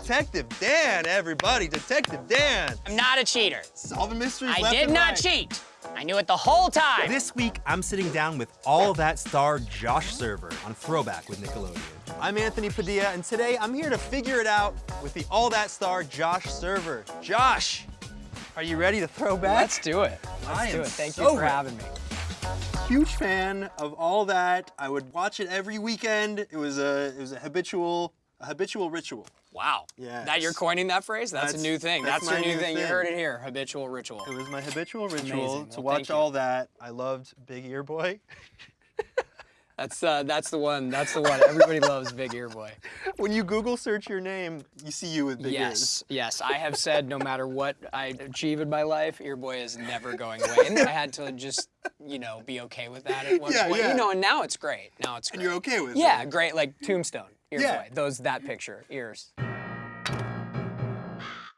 Detective Dan, everybody. Detective Dan. I'm not a cheater. Solving mysteries I left did and not right. cheat. I knew it the whole time. This week, I'm sitting down with All That star Josh Server on Throwback with Nickelodeon. I'm Anthony Padilla, and today I'm here to figure it out with the All That star Josh Server. Josh, are you ready to throw back? Let's do it. Let's I do am it. Thank so you for ready. having me. huge fan of all that. I would watch it every weekend. It was a it was a habitual a habitual ritual. Wow. Yeah. That you're coining that phrase? That's, That's- a new thing. that's That's, your new new thing. You heard it here. Habitual ritual. It was my habitual ritual Amazing. to Well, watch all that. I loved Big Ear Boy. That's uh, that's the one. That's the one. Everybody loves Big Ear Boy. When you Google search your name, you see you with big ears. Yes, yes. I have said no matter what I achieve in my life, Ear Boy is never going away. And I had to just, you know, be okay with that at one Yeah, point. yeah. You know, and now it's great. Now it's great. And you're okay with Yeah, it. Yeah, great. Like Tombstone. Ear Yeah. Boy. Those that picture. Ears.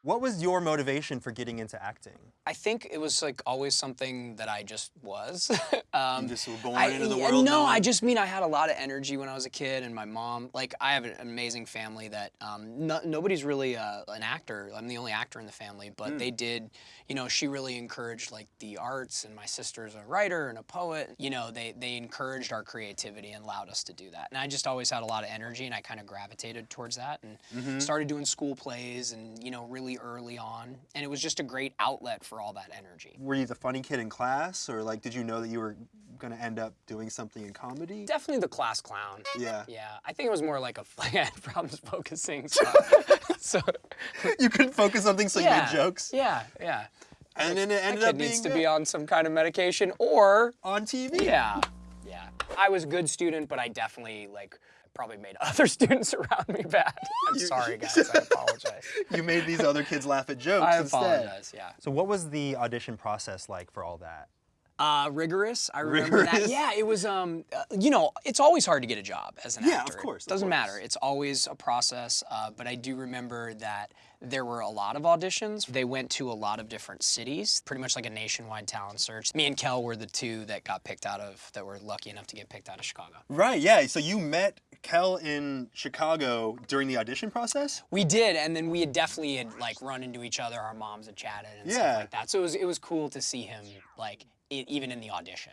What was your motivation for getting into acting? I think it was like always something that I just was. um, You just were born I- into the world No, I just mean I had a lot of energy when I was a kid, and my mom, like, I have an amazing family that um, no, nobody's really uh, an actor. I'm the only actor in the family, but Hmm. they did, you know, she really encouraged like the arts, and my sister's a writer and a poet. You know, they they encouraged our creativity and allowed us to do that. And I just always had a lot of energy, and I kind of gravitated towards that, and Mm-hmm. started doing school plays, and you know, really early on, and it was just a great outlet for all that energy. Were you the funny kid in class, or like, did you know that you were gonna end up doing something in comedy? Definitely the class clown. Yeah. Yeah, I think it was more like a like I had problems focusing. So, so you couldn't focus on things, so you made jokes. Yeah, yeah. And then it That ended kid up being needs to good. be on some kind of medication, or on TV. yeah, yeah. I was a good student, but I definitely like probably made other students around me bad. I'm You- sorry, guys. I apologize. You made these other kids laugh at jokes I instead. apologize. Yeah. So what was the audition process like for all that? Uh, rigorous. I remember that. Yeah, it was. Um, uh, you know, it's always hard to get a job as an Yeah, of course, of Doesn't course. matter. It's always a process. Uh, but I do remember that there were a lot of auditions. They went to a lot of different cities, pretty much like a nationwide talent search. Me and Kel were the two that got picked out of, that were lucky enough to get picked out of Chicago. Right, yeah. So you met Kel in Chicago during the audition process? We did, and then we had definitely had like run into each other. Our moms had chatted and Yeah. stuff like that. So it was it was cool to see him like e even in the audition.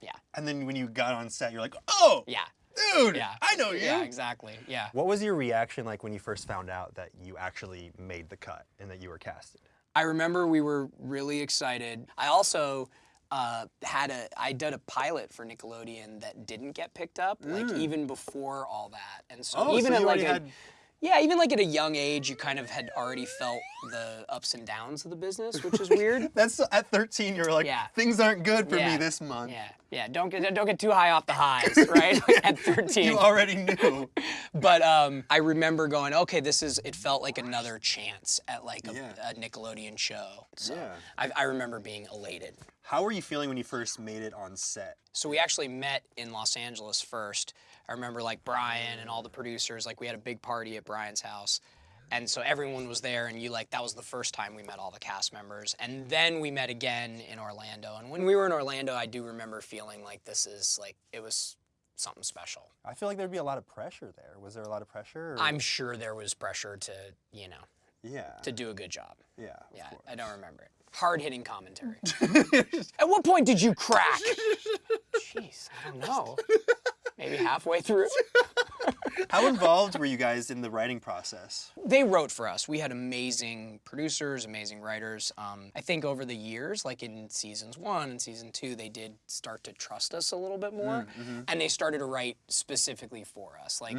Yeah, And then when you got on set, you're like, oh, yeah, dude, yeah. I know you. Yeah, exactly. Yeah. What was your reaction like when you first found out that you actually made the cut and that you were casted? I remember we were really excited. I also uh, had a I did a pilot for Nickelodeon that didn't get picked up, like even before all that. And so Mm. Oh, even so at like a, had- yeah, even like at a young age, you kind of had already felt the ups and downs of the business, which is weird. That's at 13. You're like, Yeah. things aren't good for me this month. Yeah, yeah. Don't get don't get too high off the highs, right? at 13. You already knew. But um, I remember going, okay, this is. It felt like another chance at like a, Yeah. a Nickelodeon show. So Yeah. I, I remember being elated. How were you feeling when you first made it on set? So we actually met in Los Angeles first. I remember like Brian and all the producers. Like we had a big party at Brian's house. And so everyone was there, and you like that was the first time we met all the cast members, and then we met again in Orlando. And when we were in Orlando, I do remember feeling like this is like it was something special. I feel like there'd be a lot of pressure there. Was there a lot of pressure? or- I'm sure there was pressure to you know Yeah. to do a good job. yeah. of Yeah, course. I don't remember it. Hard hitting commentary. At what point did you crack? Jeez, I don't know. Maybe halfway through. How involved were you guys in the writing process? They wrote for us. We had amazing producers, amazing writers. Um, I think over the years, like in seasons one and season two, they did start to trust us a little bit more, and they started to write specifically for us. Like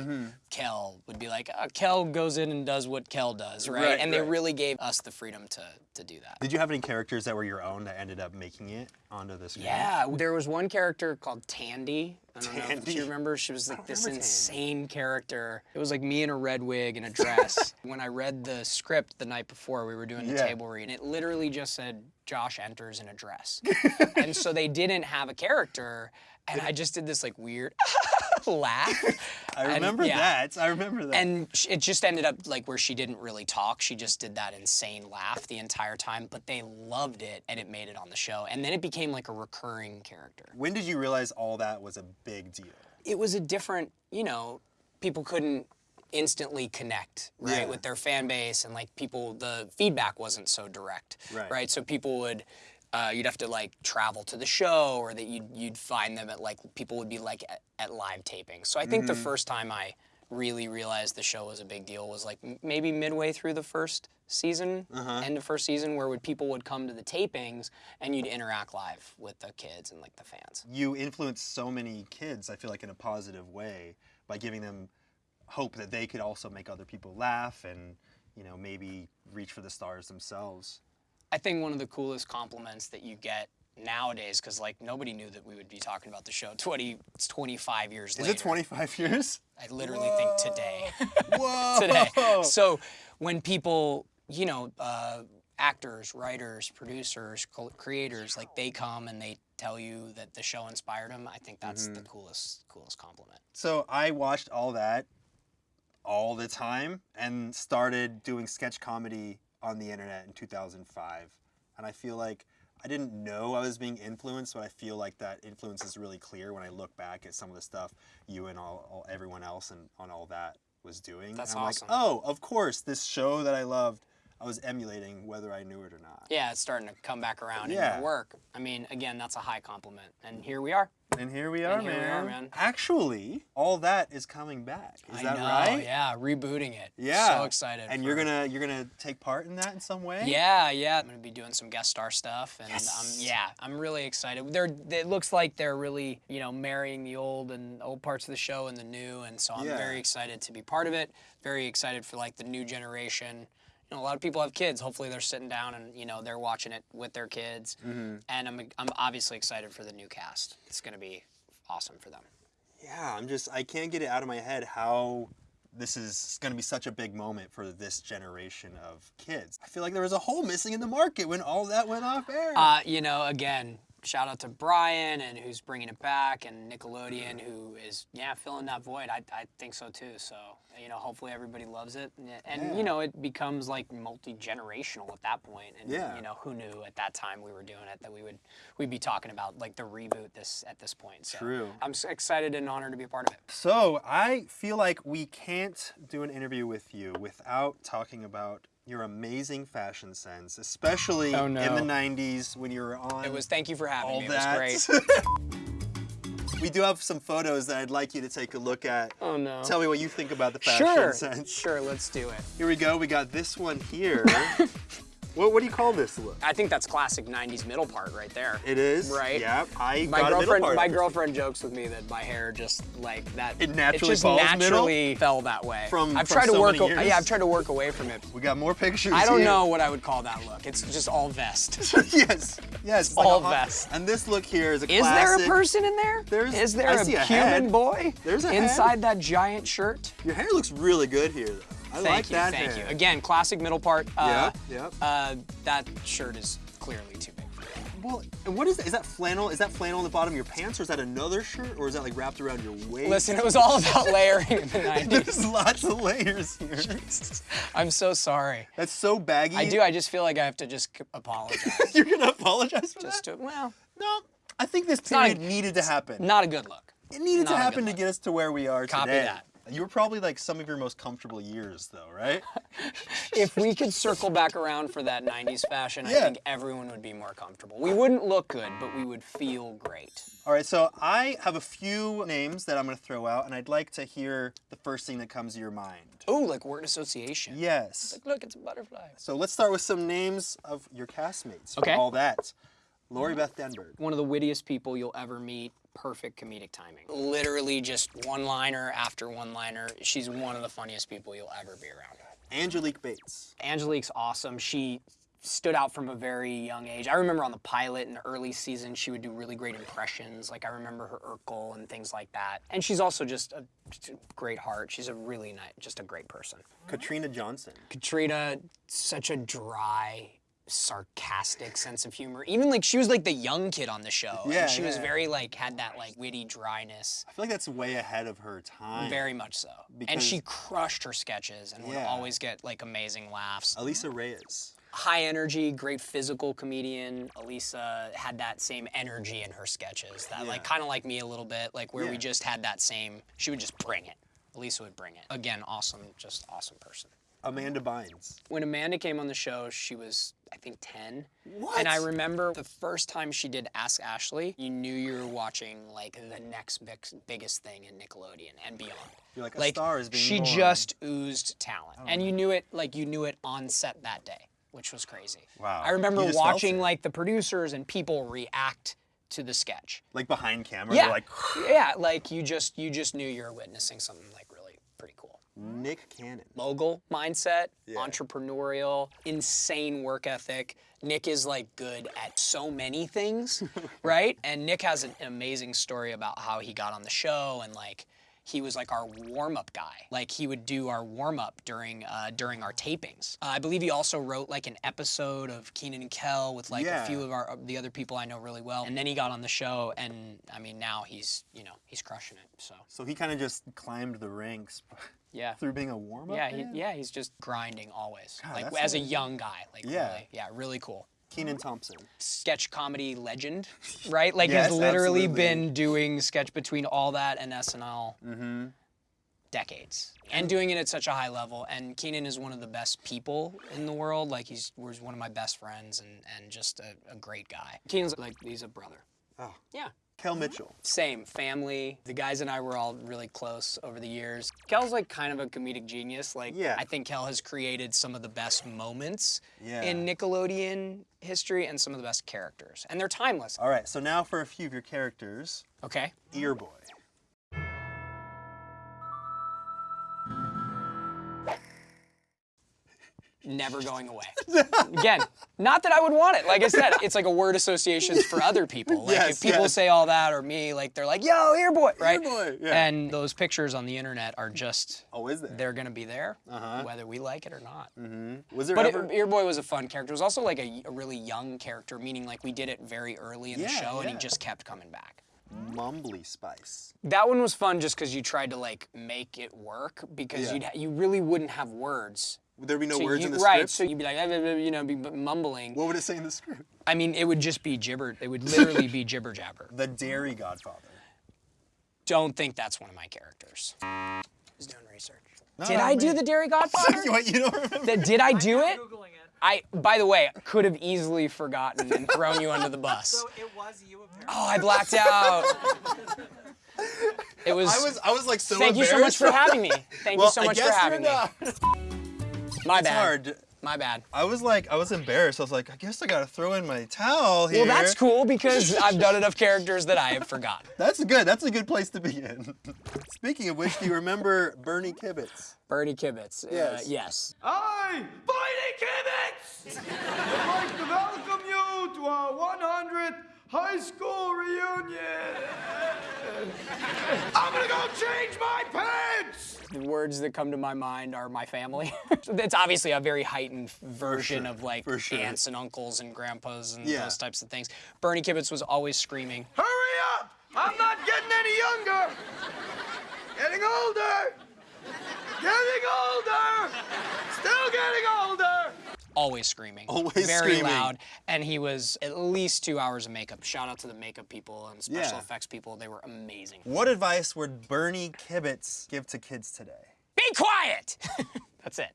Kel would be like, uh, Kel goes in and does what Kel does, right? Right, and they really gave us the freedom to to do that. Did you have any characters that were your own that ended up making it onto the screen? Yeah, there was one character called Tandy. I don't know Tandy? if you remember. She was like this remember Tandy. insane character. It was like me in a red wig and a dress. when I read the script the night before, we were doing the Yeah. table read, and it literally just said Josh enters in a dress. and so they didn't have a character, and I just did this like weird laugh. I And, remember yeah. that. I remember that. And it just ended up like where she didn't really talk. She just did that insane laugh the entire time, but they loved it and it made it on the show. And then it became like a recurring character. when did you realize all that was a big deal? It was a different, you know, people couldn't instantly connect, right, Yeah. with their fan base and like people. The feedback wasn't so direct, Right. So people would. Uh, you'd have to like travel to the show, or that you'd you'd find them at like people would be like at, at live tapings. So I think Mm-hmm. the first time I really realized the show was a big deal was like m- maybe midway through the first season, Uh-huh. end of first season, where would people would come to the tapings and you'd interact live with the kids and like the fans. You influence so many kids, I feel like, in a positive way by giving them hope that they could also make other people laugh and, you know, maybe reach for the stars themselves. I think one of the coolest compliments that you get nowadays, because like nobody knew that we would be talking about the show 20, 25 years Is later. it 25 years? I literally think today. Whoa! today. So when people, you know, uh, actors, writers, producers, creators, like they come and they tell you that the show inspired them, I think that's the coolest, coolest compliment. So I watched all that all the time and started doing sketch comedy on the internet in 2005. And I feel like I didn't know I was being influenced, but I feel like that influence is really clear when I look back at some of the stuff you and all, all everyone else and on all that was doing. That's and I'm awesome. like, oh, of course, this show that I loved, I was emulating whether I knew it or not. Yeah, it's starting to come back around in Yeah. your work. I mean, again, that's a high compliment. And here we are. And here we are, here we are, man. Actually, all that is coming back. Is I that know, right? Yeah, rebooting it. Yeah. So excited. And you're gonna you're gonna take part in that in some way? Yeah, yeah. I'm gonna be doing some guest star stuff, and Yes. um, yeah, I'm really excited. They're it looks like they're really you know marrying the old and old parts of the show and the new, and so I'm Yeah. very excited to be part of it. Very excited for like the new generation. You know, a lot of people have kids. Hopefully, they're sitting down and you know they're watching it with their kids, Mm-hmm. and I'm I'm obviously excited for the new cast. It's gonna be awesome for them. Yeah, I'm just I can't get it out of my head how this is going to be such a big moment for this generation of kids. I feel like there was a hole missing in the market when all that went off air. Uh, you know, again, shout out to Brian and who's bringing it back, and Nickelodeon who is yeah filling that void. I, I think so too. So you know, hopefully everybody loves it, and, and Yeah. you know, it becomes like multi generational at that point. And Yeah. you know, who knew at that time we were doing it that we would we'd be talking about like the reboot this at this point. So True. I'm excited and honored to be a part of it. so I feel like we can't do an interview with you without talking about your amazing fashion sense, especially Oh, in the 90s when you were on It was thank you for having all me. It that. was great. we do have some photos that I'd like you to take a look at. Oh no. Tell me what you think about the fashion sure. sense. Sure. Let's do it. Here we go. We got this one here. what, what do you call this look? I think that's classic '90s middle part right there. It is. Right. Yeah. I My a girlfriend, my girlfriend jokes with me that my hair just like that. It naturally just falls middle? fell that way. From- I've from tried to work. yeah, I've tried to work away from it. We got more pictures. I don't here. know what I would call that look. It's just all vest. yes. Yes. it's like all a vest. And this look here is a Is there a person in there? There's- Is there I a a human head. boy There's a head. inside that giant shirt? Your hair looks really good here, though. I Thank like you, that thank hair. you. Again, classic middle part. Uh, Yeah, yeah. Uh, that shirt is clearly too big for you. Well, and what is that? Is that flannel? Is that flannel on the bottom of your pants, or is that another shirt, or is that like wrapped around your waist? Listen, it was all about layering in the 90s. There's lots of layers here. I'm so sorry. That's so baggy. I do. I just feel like I have to just apologize. You're gonna apologize for just that? to, well, No, I think this a- needed to happen. not a good look. It needed not to happen to get us to where we are Copy today. that. You were probably like some of your most comfortable years, though, right? If we could circle back around for that 90s fashion, I think everyone would be more comfortable. We wouldn't look good, but we would feel great. All right, so I have a few names that I'm going to throw out, and I'd like to hear the first thing that comes to your mind. Oh, like word association. Yes. Like, look, it's a butterfly. So let's start with some names of your castmates. Okay. All that. Lori Beth Denberg. One of the wittiest people you'll ever meet. Perfect comedic timing. Literally just one liner after one liner. She's one of the funniest people you'll ever be around. Angelique Bates. Angelique's awesome. She stood out from a very young age. I remember on the pilot in the early season, she would do really great impressions. Like I remember her Urkel and things like that. And she's also just a, just a great heart. She's a really nice, just a great person. Katrina Johnson. Katrina, such a dry, sarcastic sense of humor. Even like she was like the young kid on the show. Yeah, and she was yeah. very like had that like witty dryness. I feel like that's way ahead of her time. Very much so. Because- and she crushed her sketches and would always get like amazing laughs. Alisa Reyes. high energy, great physical comedian. Alisa had that same energy in her sketches. That like kind of like me a little bit, like where we just had that same. She would just bring it. Alisa would bring it. Again, awesome, just awesome person. Amanda Bynes. When Amanda came on the show, she was, I think, 10. What? And I remember the first time she did Ask Ashley, you knew you were watching like the next big, biggest thing in Nickelodeon and beyond. You're like, a star is being She born. just oozed talent. Oh and you knew it, like, you knew it on set that day, which was crazy. Wow. I remember You just felt watching like the producers and people react to the sketch. Like behind camera, Yeah. they're like, yeah, like you just you just knew you were witnessing something like really pretty cool. Nick Cannon. Mogul mindset, Yeah. entrepreneurial, insane work ethic. Nick is like good at so many things, right? And Nick has an amazing story about how he got on the show and like he was like our warm-up guy. Like he would do our warm-up during uh, during our tapings. Uh, I believe he also wrote like an episode of Kenan and Kel with like Yeah. a few of our of the other people I know really well. And then he got on the show, and I mean now he's you know he's crushing it. So So he kind of just climbed the ranks yeah. through being a warm up. Yeah, he, yeah, he's just grinding always. God, like as a young guy, like Yeah. really, yeah, really cool. Kenan Thompson. Sketch comedy legend, right? Like Yes, he's literally absolutely. been doing sketch between all that and SNL Mm-hmm. decades, and doing it at such a high level. And Kenan is one of the best people in the world. Like he's was one of my best friends and and just a, a great guy. Kenan's like he's a brother. Oh. Yeah. Kel mm-hmm. Mitchell. Same family. The guys and I were all really close over the years. Kel's like kind of a comedic genius. Like Yeah. I think Kel has created some of the best moments Yeah. in Nickelodeon history and some of the best characters. And they're timeless. All right, so now for a few of your characters. Okay. Earboy. Never going away. Again, not that I would want it. Like I said, it's like a word associations for other people. Like Yes, if people yes. say all that or me, like they're like, yo, Earboy, right? Earboy, yeah. And those pictures on the internet are just Oh, is there? they're gonna be there, Uh-huh. whether we like it or not. Was there But ever? it, Earboy was a fun character. It was also like a, a really young character, meaning like we did it very early in the Yeah, show, and he just kept coming back. Mumbly Spice. That one was fun just because you tried to like make it work because Yeah. you'd ha- you really wouldn't have words. Would there be no So words you- in the right, script? so you'd be like, "Eh, eh, eh," you know, be mumbling. what would it say in the script? I mean, it would just be gibber. It would literally be gibber jabber. The Dairy Godfather. Don't think that's one of my characters. He's doing research. No, did no, I do the Dairy Godfather? what, you don't remember? That- did I do it? Googling it. I, by the way, could have easily forgotten and thrown you under the bus. So it was you apparently. Oh, I blacked out. It was. I was, I was like so Thank you so much for having me. Thank well, you so I much guess for having me. you're not. My It's bad. hard. My bad. I was like, I was embarrassed. I was like, I guess I gotta throw in my towel here. Well, that's cool because I've done enough characters that I have forgotten. That's good. That's a good place to begin. Speaking of which, do you remember Bernie Kibitz? Bernie Kibitz. Uh, Yes. yes. I, Bernie Kibitz, would like to welcome you to our 100th high school reunion. I'm gonna go change my pants. The words that come to my mind are my family. it's obviously a very heightened version sure, of like sure. aunts and uncles and grandpas and Yeah. those types of things. Bernie Kibitz was always screaming. Hurry up! I'm not getting any younger. Getting older. Getting older. Still getting older. Always screaming. Always very screaming. loud. And he was at least two hours of makeup. Shout out to the makeup people and special Yeah. effects people. They were amazing. What advice would Bernie Kibitz give to kids today? Be quiet! That's it.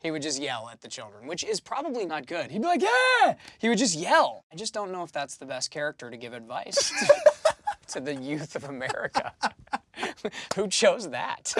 He would just yell at the children, which is probably not good. He'd be like, yeah! He would just yell. I just don't know if that's the best character to give advice to the youth of America. Who chose that?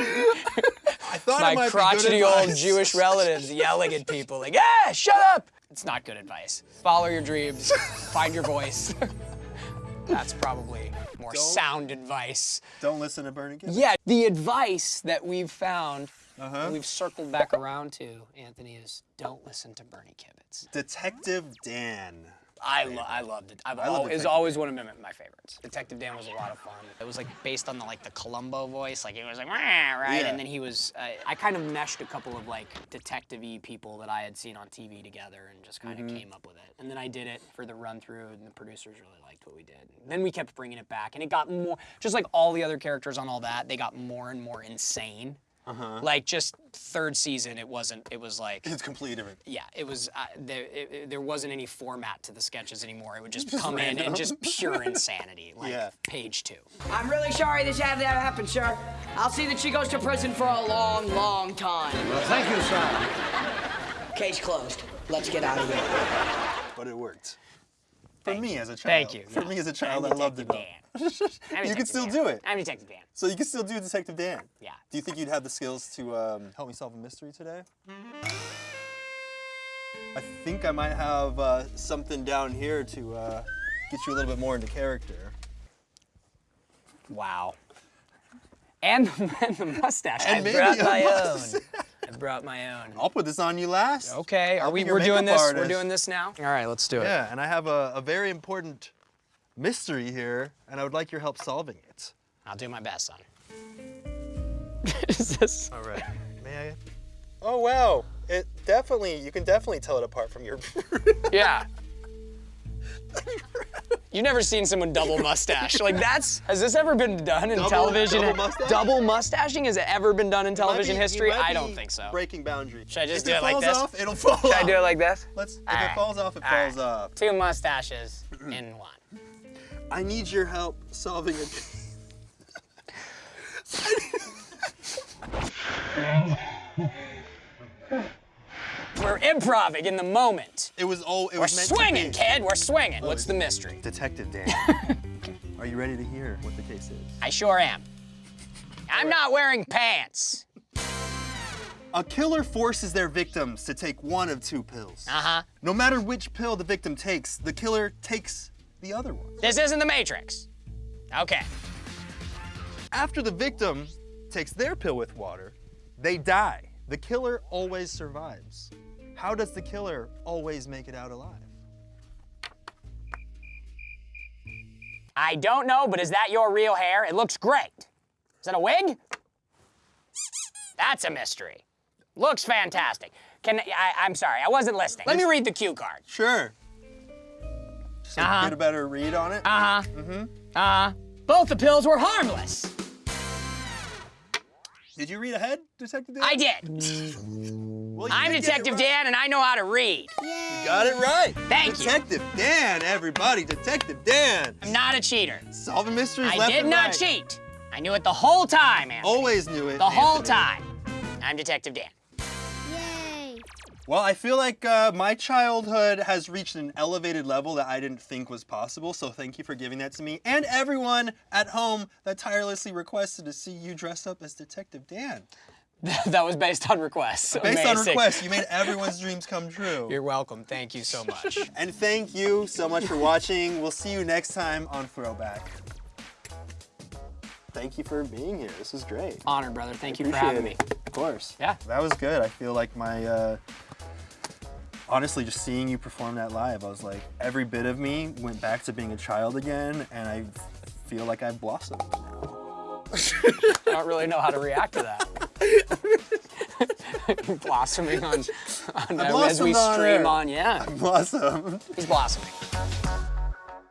I thought it My crotchety old. Jewish relatives yelling at people like, "Yeah, shut up!" It's not good advice. Follow your dreams, find your voice. That's probably more Don't- sound advice. Don't listen to Bernie Kibitz. Yeah, the advice that we've found, Uh-huh. we've circled back around to, Anthony, is don't listen to Bernie Kibitz. Detective Dan. I, lo- I loved it. I've I love al- it's always one of my, my favorites. Detective Dan was a lot of fun. It was like based on the like the Columbo voice, like he was like right, Yeah. and then he was. Uh, I kind of meshed a couple of like detective-y people that I had seen on TV together, and just kind of Mm-hmm. came up with it. And then I did it for the run through, and the producers really liked what we did. And then we kept bringing it back, and it got more, just like all the other characters on all that, they got more and more insane. Like just third season, it wasn't. It was like It's completely different. yeah, it was. Uh, there, it, it- there wasn't any format to the sketches anymore. It would just, come in and just pure insanity, like Yeah. page two. I'm really sorry this had to happen, sir. I'll see that she goes to prison for a long, long time. Well, thank you, sir. Case closed. Let's get out of here. But it worked. For me as a child. Thank you. For me as a child, I loved it. You can still Dan. do it. I'm Detective Dan. So you can still do Detective Dan. Yeah. Do you think you'd have the skills to um, help me solve a mystery today? I think I might have uh, something down here to uh, get you a little bit more into character. Wow. And, and the mustache. And I brought my mustache. own. I brought my own. I'll put this on you last. Okay, are I'll we? We're doing this. artist. We're doing this now. All right, let's do it. Yeah, and I have a, a very important mystery here, and I would like your help solving it. I'll do my best, son. Is this? All right. May I? Oh wow! It definitely you can definitely tell it apart from your. Yeah. You've never seen someone double mustache. Like that's has this ever been done in Double- television? double mustache? Double mustaching has it ever been done in television be- history? I don't think so. Breaking boundaries. Should I just if do it it like falls this? off, it'll fall off. Should I do it like this? Let's. If All it falls off, it All falls right. off. Two mustaches in one. I need your help solving a. We're improving in the moment. It was all. It We're was meant swinging, to be. kid. We're swinging. What's the mystery? Detective Dan. Are you ready to hear what the case is? I sure am. I'm not wearing pants. A killer forces their victims to take one of two pills. Uh huh. No matter which pill the victim takes, the killer takes the other one. This isn't the Matrix. Okay. After the victim takes their pill with water, they die. The killer always survives. How does the killer always make it out alive? I don't know, but is that your real hair? It looks great. Is that a wig? That's a mystery. Looks fantastic. Can I, I'm sorry, I wasn't listening. Let me read the cue card. Sure. Just like Uh-huh. get a better read on it. Uh huh. Mm-hmm. Uh huh. Both the pills were harmless. Did you read ahead, Detective Dan? I did. Mm. Well, I'm did Detective right. Dan, and I know how to read. You got it right. Thank you. Detective Dan, everybody. Detective Dan. I'm not a cheater. Solving mysteries I left did and not right. cheat. I knew it the whole time, Anthony. Always knew it. the whole time. I'm Detective Dan. Yay! Well, I feel like uh, my childhood has reached an elevated level that I didn't think was possible, so thank you for giving that to me. And everyone at home that tirelessly requested to see you dressed up as Detective Dan. that was based on requests. Based on Amazing. request, you made everyone's dreams come true. You're welcome. Thank you so much. And thank you so much for watching. We'll see you next time on Throwback. Thank you for being here. This was great. Honored, brother. Thank you for Appreciate having me. Of course. Yeah. That was good. I feel like my, uh, honestly, just seeing you perform that live, I was like, every bit of me went back to being a child again, and I feel like I've blossomed now. I don't really know how to react to that. blossoming on, on as we on stream air. on. Yeah, Blossomed. he's blossoming.